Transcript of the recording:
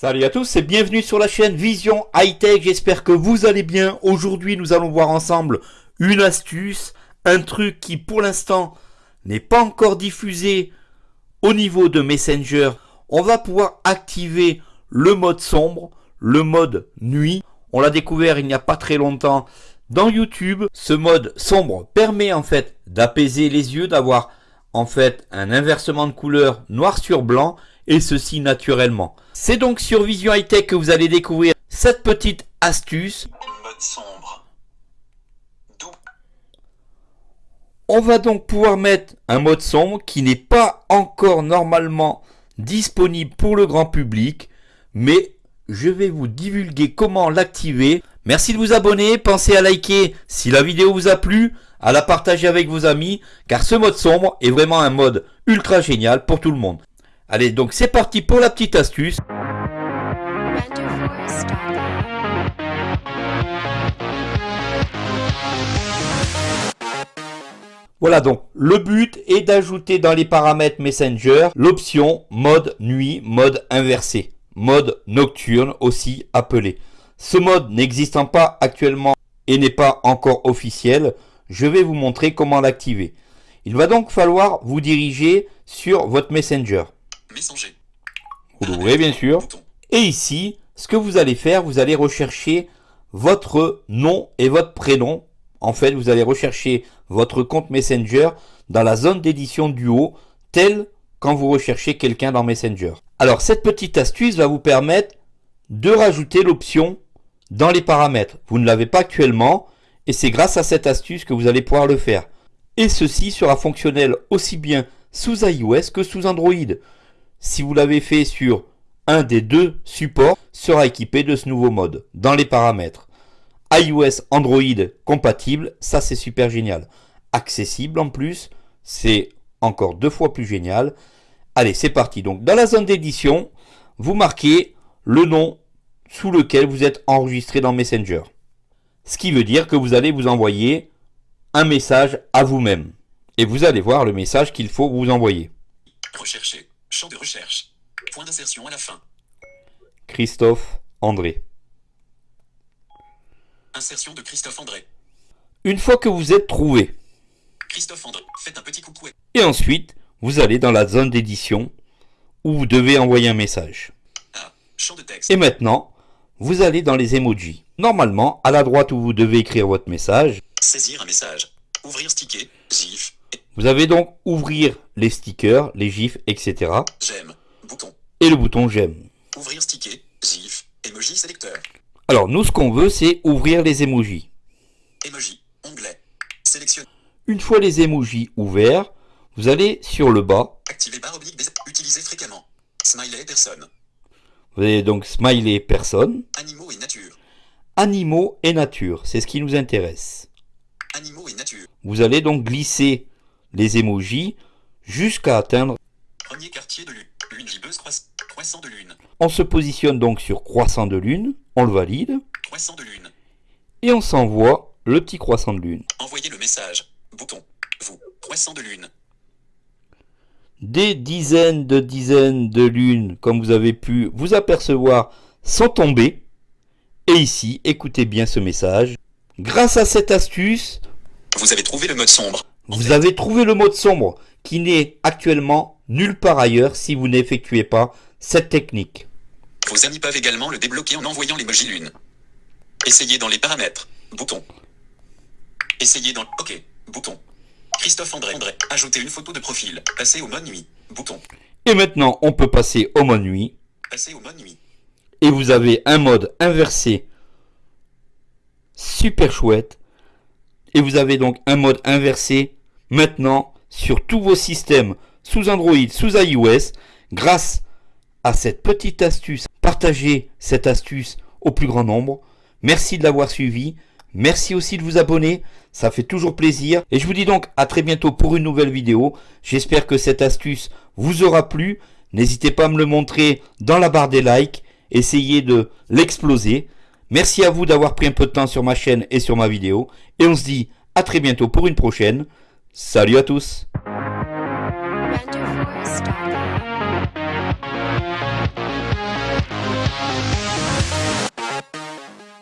Salut à tous et bienvenue sur la chaîne Vision High Tech, j'espère que vous allez bien. Aujourd'hui nous allons voir ensemble une astuce, un truc qui pour l'instant n'est pas encore diffusé au niveau de Messenger. On va pouvoir activer le mode sombre, le mode nuit. On l'a découvert il n'y a pas très longtemps dans YouTube. Ce mode sombre permet en fait d'apaiser les yeux, d'avoir en fait un inversement de couleur noir sur blanc et ceci naturellement. C'est donc sur Vision High Tech que vous allez découvrir cette petite astuce. Mode sombre. Doux. On va donc pouvoir mettre un mode sombre qui n'est pas encore normalement disponible pour le grand public, mais je vais vous divulguer comment l'activer. Merci de vous abonner, pensez à liker si la vidéo vous a plu, à la partager avec vos amis, car ce mode sombre est vraiment un mode ultra génial pour tout le monde. Allez, donc c'est parti pour la petite astuce. Voilà donc, le but est d'ajouter dans les paramètres Messenger l'option mode nuit, mode inversé, mode nocturne aussi appelé. Ce mode n'existant pas actuellement et n'est pas encore officiel, je vais vous montrer comment l'activer. Il va donc falloir vous diriger sur votre Messenger. Messenger. Vous l'ouvrez bien sûr. Et ici, ce que vous allez faire, vous allez rechercher votre nom et votre prénom. En fait, vous allez rechercher votre compte Messenger dans la zone d'édition du haut, tel quand vous recherchez quelqu'un dans Messenger. Alors, cette petite astuce va vous permettre de rajouter l'option dans les paramètres. Vous ne l'avez pas actuellement et c'est grâce à cette astuce que vous allez pouvoir le faire. Et ceci sera fonctionnel aussi bien sous iOS que sous Android. Si vous l'avez fait sur un des deux supports, sera équipé de ce nouveau mode dans les paramètres. iOS, Android compatible, ça c'est super génial. Accessible en plus, c'est encore deux fois plus génial. Allez, c'est parti. Donc dans la zone d'édition, vous marquez le nom sous lequel vous êtes enregistré dans Messenger. Ce qui veut dire que vous allez vous envoyer un message à vous-même. Et vous allez voir le message qu'il faut vous envoyer. Rechercher. Champ de recherche. Point d'insertion à la fin. Christophe André. Insertion de Christophe André. Une fois que vous êtes trouvé, Christophe André. Faites un petit coucou. et ensuite vous allez dans la zone d'édition où vous devez envoyer un message. A. Champ de texte. Et maintenant, vous allez dans les emojis. Normalement, à la droite où vous devez écrire votre message, Saisir un message. Ouvrir sticker. GIF. vous avez donc ouvrir les stickers, les gifs, etc. J'aime. Bouton. Et le bouton j'aime. Ouvrir sticker. GIF. Emoji sélecteur. Alors nous, ce qu'on veut, c'est ouvrir les emojis. Emoji. Onglet. Sélectionne. Une fois les emojis ouverts, vous allez sur le bas. Activer barre oblique des. Utiliser fréquemment. Smiley personne. Vous avez donc smiley personne, Animaux et nature. animaux et nature. C'est ce qui nous intéresse. Vous allez donc glisser les emojis jusqu'à atteindre. Premier quartier de lune. Lune gibbeuse croissant. De lune. On se positionne donc sur croissant de lune, on le valide, Croissant de lune. et on s'envoie le petit croissant de lune. Envoyer le message. Bouton. Vous. Croissant de lune. Des dizaines de dizaines de lunes, comme vous avez pu vous apercevoir, sont tombées. Et ici, écoutez bien ce message. Grâce à cette astuce, Vous avez trouvé le mode sombre. Vous avez trouvé le mode sombre qui n'est actuellement nulle part ailleurs si vous n'effectuez pas cette technique. Vos amis peuvent également le débloquer en envoyant l'emoji lune. Essayez dans les paramètres. Bouton. Essayez dans... OK. Bouton. Christophe André. André. Ajouter une photo de profil. Passer au mode nuit. Bouton. Et maintenant, on peut passer au mode nuit. Passer au mode nuit. Et vous avez un mode inversé super chouette. Et vous avez donc un mode inversé maintenant sur tous vos systèmes sous Android, sous iOS, grâce à cette petite astuce. Partagez cette astuce au plus grand nombre. Merci de l'avoir suivi. Merci aussi de vous abonner. Ça fait toujours plaisir. Et je vous dis donc à très bientôt pour une nouvelle vidéo. J'espère que cette astuce vous aura plu. N'hésitez pas à me le montrer dans la barre des likes. Essayez de l'exploser. Merci à vous d'avoir pris un peu de temps sur ma chaîne et sur ma vidéo. Et on se dit à très bientôt pour une prochaine. Salut à tous